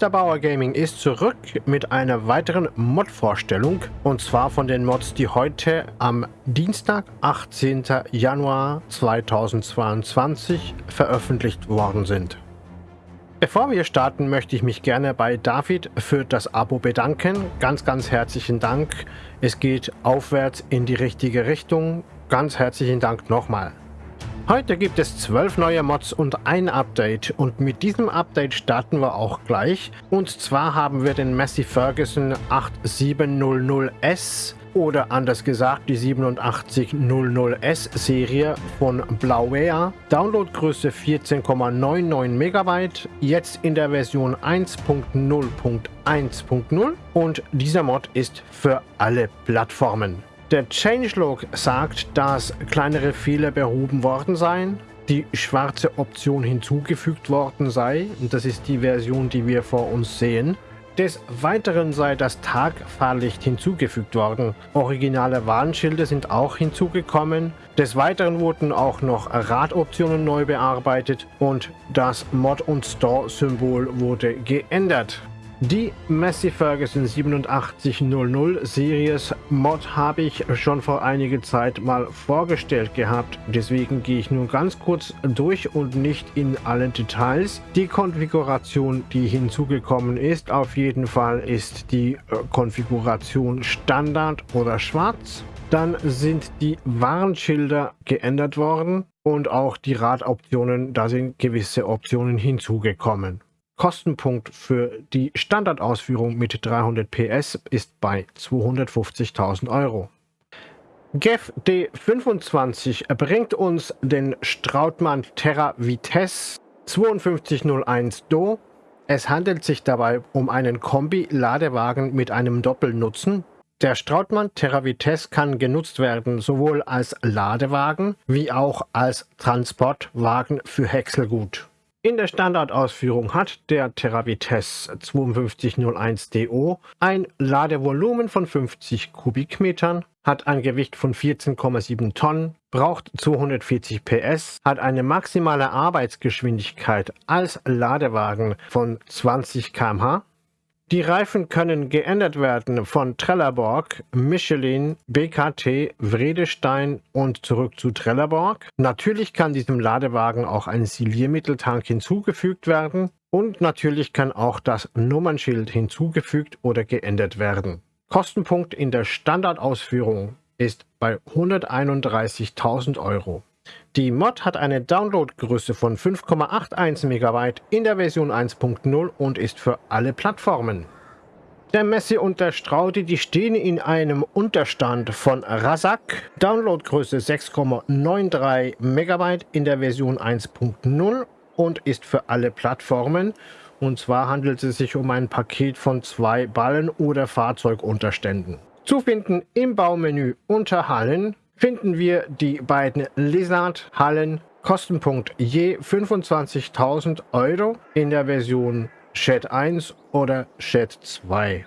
Mr. Bauer Gaming ist zurück mit einer weiteren Mod-Vorstellung und zwar von den Mods, die heute am Dienstag, 18. Januar 2022 veröffentlicht worden sind. Bevor wir starten, möchte ich mich gerne bei David für das Abo bedanken. Ganz, ganz herzlichen Dank. Es geht aufwärts in die richtige Richtung. Ganz herzlichen Dank nochmal. Heute gibt es 12 neue Mods und ein Update und mit diesem Update starten wir auch gleich. Und zwar haben wir den Massey Ferguson 8700S oder anders gesagt die 8700S Serie von Blauware. Downloadgröße 14,99 MB, jetzt in der Version 1.0.1.0 und dieser Mod ist für alle Plattformen. Der Changelog sagt, dass kleinere Fehler behoben worden seien, die schwarze Option hinzugefügt worden sei. Und das ist die Version, die wir vor uns sehen. Des Weiteren sei das Tagfahrlicht hinzugefügt worden. Originale Warnschilder sind auch hinzugekommen. Des Weiteren wurden auch noch Radoptionen neu bearbeitet und das Mod- und Store-Symbol wurde geändert. Die Massey Ferguson 8700 Series Mod habe ich schon vor einiger Zeit mal vorgestellt gehabt. Deswegen gehe ich nun ganz kurz durch und nicht in allen Details. Die Konfiguration, die hinzugekommen ist, auf jeden Fall ist die äh, Konfiguration Standard oder Schwarz. Dann sind die Warnschilder geändert worden und auch die Radoptionen, da sind gewisse Optionen hinzugekommen. Kostenpunkt für die Standardausführung mit 300 PS ist bei 250.000 Euro. GEF D25 bringt uns den Strautmann Terra Vitesse 5201 Do. Es handelt sich dabei um einen Kombi-Ladewagen mit einem Doppelnutzen. Der Strautmann Terra Vitesse kann genutzt werden sowohl als Ladewagen wie auch als Transportwagen für Häckselgut. In der Standardausführung hat der Teravites 5201DO ein Ladevolumen von 50 Kubikmetern, hat ein Gewicht von 14,7 Tonnen, braucht 240 PS, hat eine maximale Arbeitsgeschwindigkeit als Ladewagen von 20 km/h die Reifen können geändert werden von Trelleborg, Michelin, BKT, Vredestein und zurück zu Trelleborg. Natürlich kann diesem Ladewagen auch ein Siliermitteltank hinzugefügt werden und natürlich kann auch das Nummernschild hinzugefügt oder geändert werden. Kostenpunkt in der Standardausführung ist bei 131.000 Euro. Die Mod hat eine Downloadgröße von 5,81 MB in der Version 1.0 und ist für alle Plattformen. Der Messi und der Straudi, die stehen in einem Unterstand von Razak, Downloadgröße 6,93 MB in der Version 1.0 und ist für alle Plattformen. Und zwar handelt es sich um ein Paket von zwei Ballen- oder Fahrzeugunterständen. Zu finden im Baumenü unter Hallen finden wir die beiden Lizard-Hallen Kostenpunkt je 25.000 Euro in der Version Shed 1 oder Shed 2.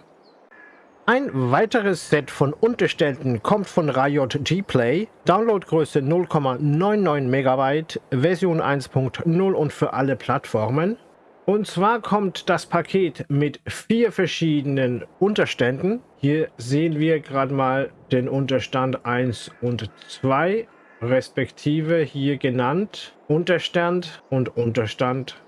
Ein weiteres Set von Unterständen kommt von Riot G-Play, Downloadgröße 0,99 MB, Version 1.0 und für alle Plattformen. Und zwar kommt das Paket mit vier verschiedenen Unterständen. Hier sehen wir gerade mal den Unterstand 1 und 2, respektive hier genannt Unterstand und Unterstand.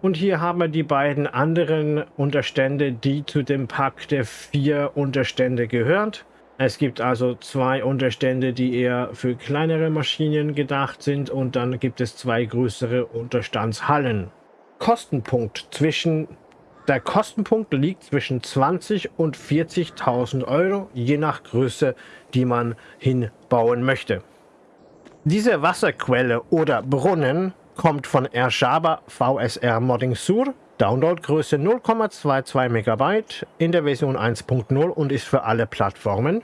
Und hier haben wir die beiden anderen Unterstände, die zu dem Pack der vier Unterstände gehört. Es gibt also zwei Unterstände, die eher für kleinere Maschinen gedacht sind und dann gibt es zwei größere Unterstandshallen. Kostenpunkt zwischen der Kostenpunkt liegt zwischen 20 und 40.000 Euro, je nach Größe, die man hinbauen möchte. Diese Wasserquelle oder Brunnen kommt von Ershaba VSR Modding Sur, Downloadgröße 0,22 MB in der Version 1.0 und ist für alle Plattformen.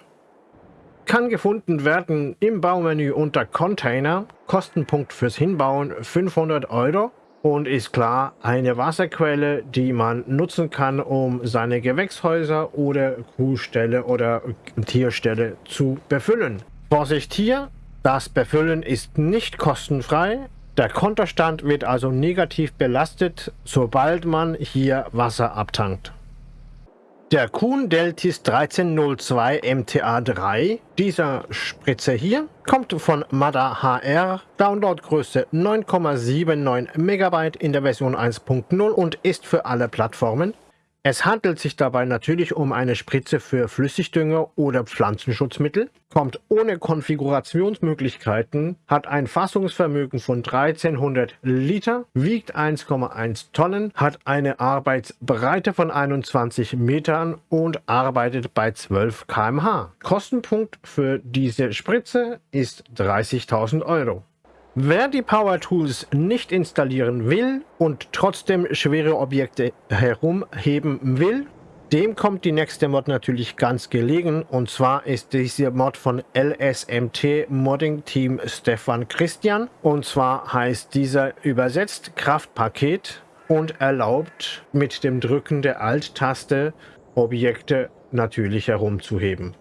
Kann gefunden werden im Baumenü unter Container, Kostenpunkt fürs Hinbauen 500 Euro und ist klar eine Wasserquelle, die man nutzen kann, um seine Gewächshäuser oder Kuhställe oder Tierställe zu befüllen. Vorsicht hier, das Befüllen ist nicht kostenfrei. Der Kontostand wird also negativ belastet, sobald man hier Wasser abtankt. Der Kuhn Deltis 1302 MTA3, dieser Spritzer hier, kommt von Mada HR, Downloadgröße 9,79 MB in der Version 1.0 und ist für alle Plattformen es handelt sich dabei natürlich um eine Spritze für Flüssigdünger oder Pflanzenschutzmittel, kommt ohne Konfigurationsmöglichkeiten, hat ein Fassungsvermögen von 1300 Liter, wiegt 1,1 Tonnen, hat eine Arbeitsbreite von 21 Metern und arbeitet bei 12 km/h. Kostenpunkt für diese Spritze ist 30.000 Euro. Wer die Power Tools nicht installieren will und trotzdem schwere Objekte herumheben will, dem kommt die nächste Mod natürlich ganz gelegen und zwar ist diese Mod von LSMT Modding Team Stefan Christian und zwar heißt dieser übersetzt Kraftpaket und erlaubt mit dem Drücken der Alt-Taste Objekte natürlich herumzuheben.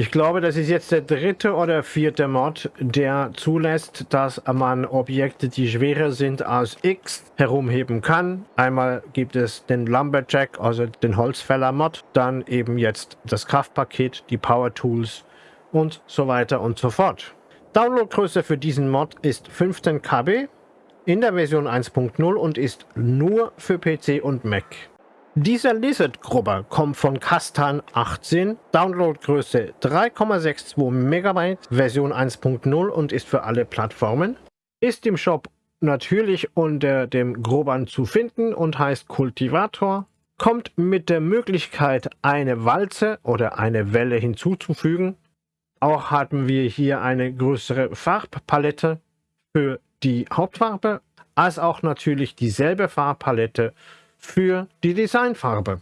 Ich glaube, das ist jetzt der dritte oder vierte Mod, der zulässt, dass man Objekte, die schwerer sind als X, herumheben kann. Einmal gibt es den Lumberjack, also den Holzfäller-Mod, dann eben jetzt das Kraftpaket, die Power Tools und so weiter und so fort. Downloadgröße für diesen Mod ist 15 KB in der Version 1.0 und ist nur für PC und Mac. Dieser Lizard-Grubber kommt von Kastan 18, Downloadgröße 3,62 MB, Version 1.0 und ist für alle Plattformen. Ist im Shop natürlich unter dem Grubbern zu finden und heißt Kultivator. Kommt mit der Möglichkeit, eine Walze oder eine Welle hinzuzufügen. Auch haben wir hier eine größere Farbpalette für die Hauptfarbe, als auch natürlich dieselbe Farbpalette für die Designfarbe.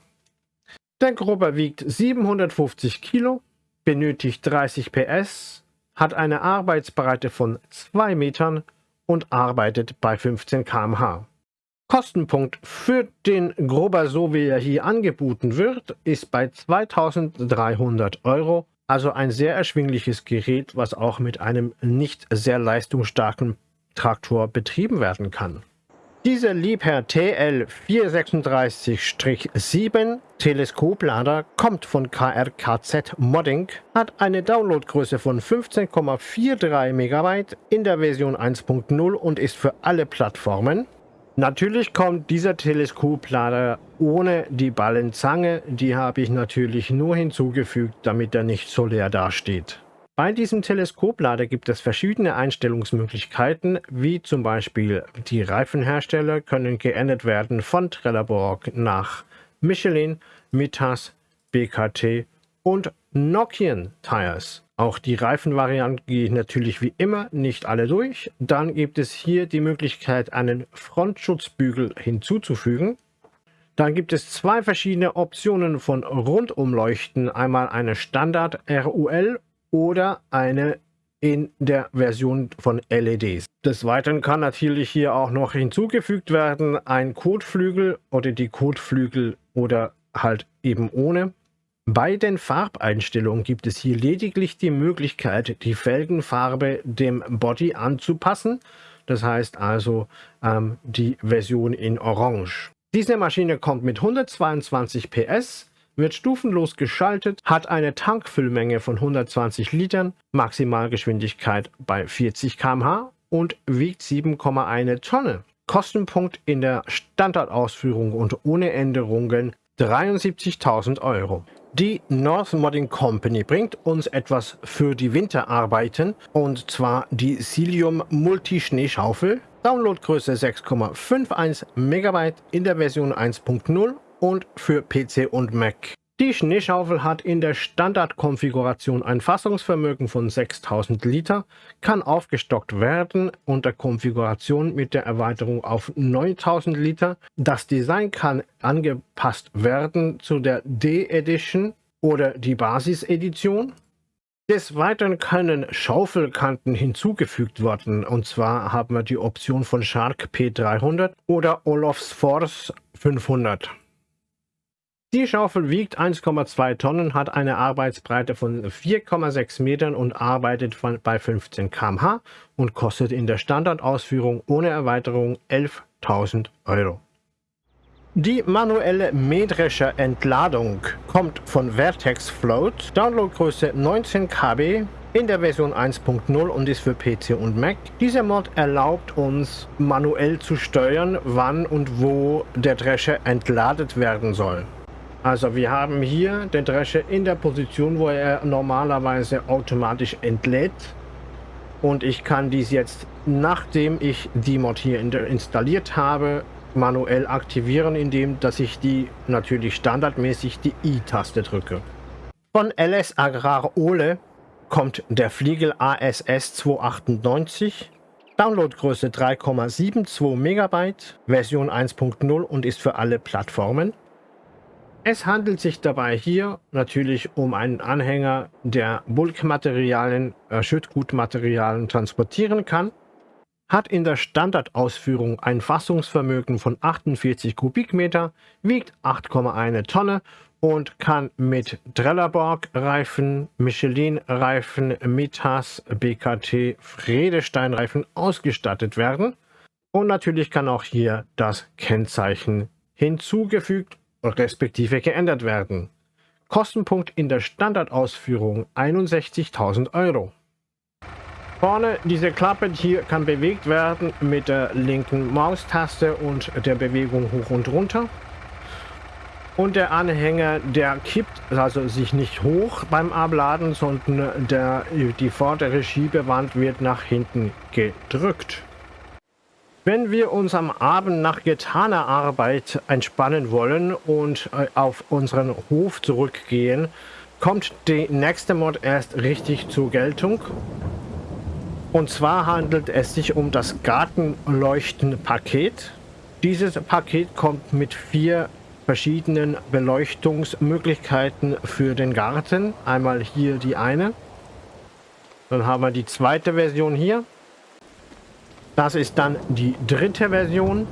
Der Grubber wiegt 750 Kilo, benötigt 30 PS, hat eine Arbeitsbreite von 2 Metern und arbeitet bei 15 km/h. Kostenpunkt für den Grubber, so wie er hier angeboten wird, ist bei 2300 Euro, also ein sehr erschwingliches Gerät, was auch mit einem nicht sehr leistungsstarken Traktor betrieben werden kann. Dieser Liebherr TL436-7 Teleskoplader kommt von KRKZ Modding, hat eine Downloadgröße von 15,43 MB in der Version 1.0 und ist für alle Plattformen. Natürlich kommt dieser Teleskoplader ohne die Ballenzange, die habe ich natürlich nur hinzugefügt, damit er nicht so leer dasteht. Bei diesem Teleskoplader gibt es verschiedene Einstellungsmöglichkeiten, wie zum Beispiel die Reifenhersteller können geändert werden von Trelleborg nach Michelin, Mitas, BKT und Nokian Tires. Auch die Reifenvarianten gehe ich natürlich wie immer nicht alle durch. Dann gibt es hier die Möglichkeit, einen Frontschutzbügel hinzuzufügen. Dann gibt es zwei verschiedene Optionen von Rundumleuchten. Einmal eine Standard RUL oder eine in der Version von LEDs. Des Weiteren kann natürlich hier auch noch hinzugefügt werden ein Kotflügel oder die Kotflügel oder halt eben ohne. Bei den Farbeinstellungen gibt es hier lediglich die Möglichkeit, die Felgenfarbe dem Body anzupassen. Das heißt also ähm, die Version in Orange. Diese Maschine kommt mit 122 PS, wird stufenlos geschaltet, hat eine Tankfüllmenge von 120 Litern, Maximalgeschwindigkeit bei 40 km/h und wiegt 7,1 Tonne. Kostenpunkt in der Standardausführung und ohne Änderungen 73.000 Euro. Die North Modding Company bringt uns etwas für die Winterarbeiten und zwar die Cilium Multi-Schneeschaufel. Downloadgröße 6,51 MB in der Version 1.0 und für PC und Mac. Die Schneeschaufel hat in der Standardkonfiguration ein Fassungsvermögen von 6000 Liter, kann aufgestockt werden unter Konfiguration mit der Erweiterung auf 9000 Liter. Das Design kann angepasst werden zu der D-Edition oder die Basis-Edition. Des Weiteren können Schaufelkanten hinzugefügt werden und zwar haben wir die Option von Shark P300 oder Olofs Force 500. Die Schaufel wiegt 1,2 Tonnen, hat eine Arbeitsbreite von 4,6 Metern und arbeitet von, bei 15 km/h und kostet in der Standardausführung ohne Erweiterung 11.000 Euro. Die manuelle metrische Entladung kommt von Vertex Float, Downloadgröße 19 KB, in der Version 1.0 und ist für PC und Mac. Dieser Mod erlaubt uns manuell zu steuern, wann und wo der Drescher entladet werden soll. Also wir haben hier den Drescher in der Position, wo er normalerweise automatisch entlädt. Und ich kann dies jetzt, nachdem ich die Mod hier installiert habe, manuell aktivieren, indem dass ich die natürlich standardmäßig die I-Taste drücke. Von LS Agrar Ole kommt der Fliegel ASS 298, Downloadgröße 3,72 MB, Version 1.0 und ist für alle Plattformen. Es handelt sich dabei hier natürlich um einen Anhänger, der Bulkmaterialien, äh, Schüttgutmaterialien transportieren kann, hat in der Standardausführung ein Fassungsvermögen von 48 Kubikmeter, wiegt 8,1 Tonne und kann mit Trelleborg-Reifen, Michelin-Reifen, Mitas, BKT, Fredestein-Reifen ausgestattet werden. Und natürlich kann auch hier das Kennzeichen hinzugefügt respektive geändert werden. Kostenpunkt in der Standardausführung 61.000 Euro. Vorne diese Klappe hier kann bewegt werden mit der linken Maustaste und der Bewegung hoch und runter. Und der Anhänger, der kippt also sich nicht hoch beim Abladen, sondern der, die vordere Schiebewand wird nach hinten gedrückt. Wenn wir uns am Abend nach getaner Arbeit entspannen wollen und äh, auf unseren Hof zurückgehen, kommt die nächste Mod erst richtig zur Geltung. Und zwar handelt es sich um das Gartenleuchten-Paket. Dieses Paket kommt mit vier verschiedenen Beleuchtungsmöglichkeiten für den Garten. Einmal hier die eine. Dann haben wir die zweite Version hier. Das ist dann die dritte Version.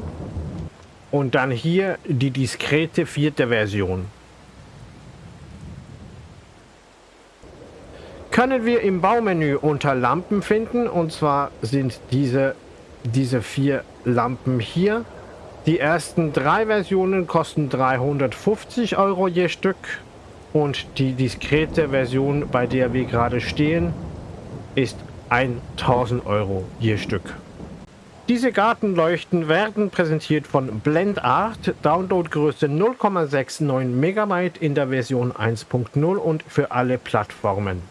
Und dann hier die diskrete vierte Version. Können wir im Baumenü unter Lampen finden. Und zwar sind diese, diese vier Lampen hier. Die ersten drei Versionen kosten 350 Euro je Stück und die diskrete Version, bei der wir gerade stehen, ist 1000 Euro je Stück. Diese Gartenleuchten werden präsentiert von BlendArt, Downloadgröße 0,69 MB in der Version 1.0 und für alle Plattformen.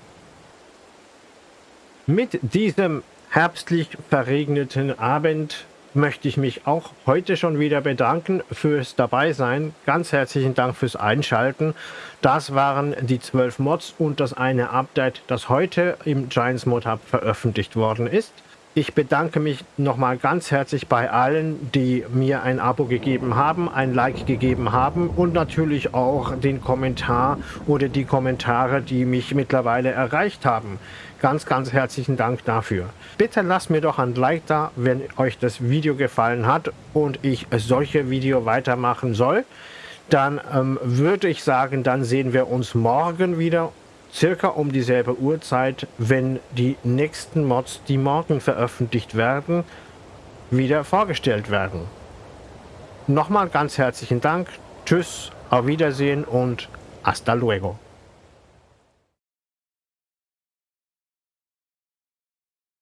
Mit diesem herbstlich verregneten Abend möchte ich mich auch heute schon wieder bedanken fürs Dabeisein. Ganz herzlichen Dank fürs Einschalten. Das waren die 12 Mods und das eine Update, das heute im Giants Mod Hub veröffentlicht worden ist. Ich bedanke mich nochmal ganz herzlich bei allen, die mir ein Abo gegeben haben, ein Like gegeben haben und natürlich auch den Kommentar oder die Kommentare, die mich mittlerweile erreicht haben. Ganz, ganz herzlichen Dank dafür. Bitte lasst mir doch ein Like da, wenn euch das Video gefallen hat und ich solche Video weitermachen soll. Dann ähm, würde ich sagen, dann sehen wir uns morgen wieder circa um dieselbe Uhrzeit, wenn die nächsten Mods, die morgen veröffentlicht werden, wieder vorgestellt werden. Nochmal ganz herzlichen Dank, tschüss, auf Wiedersehen und hasta luego.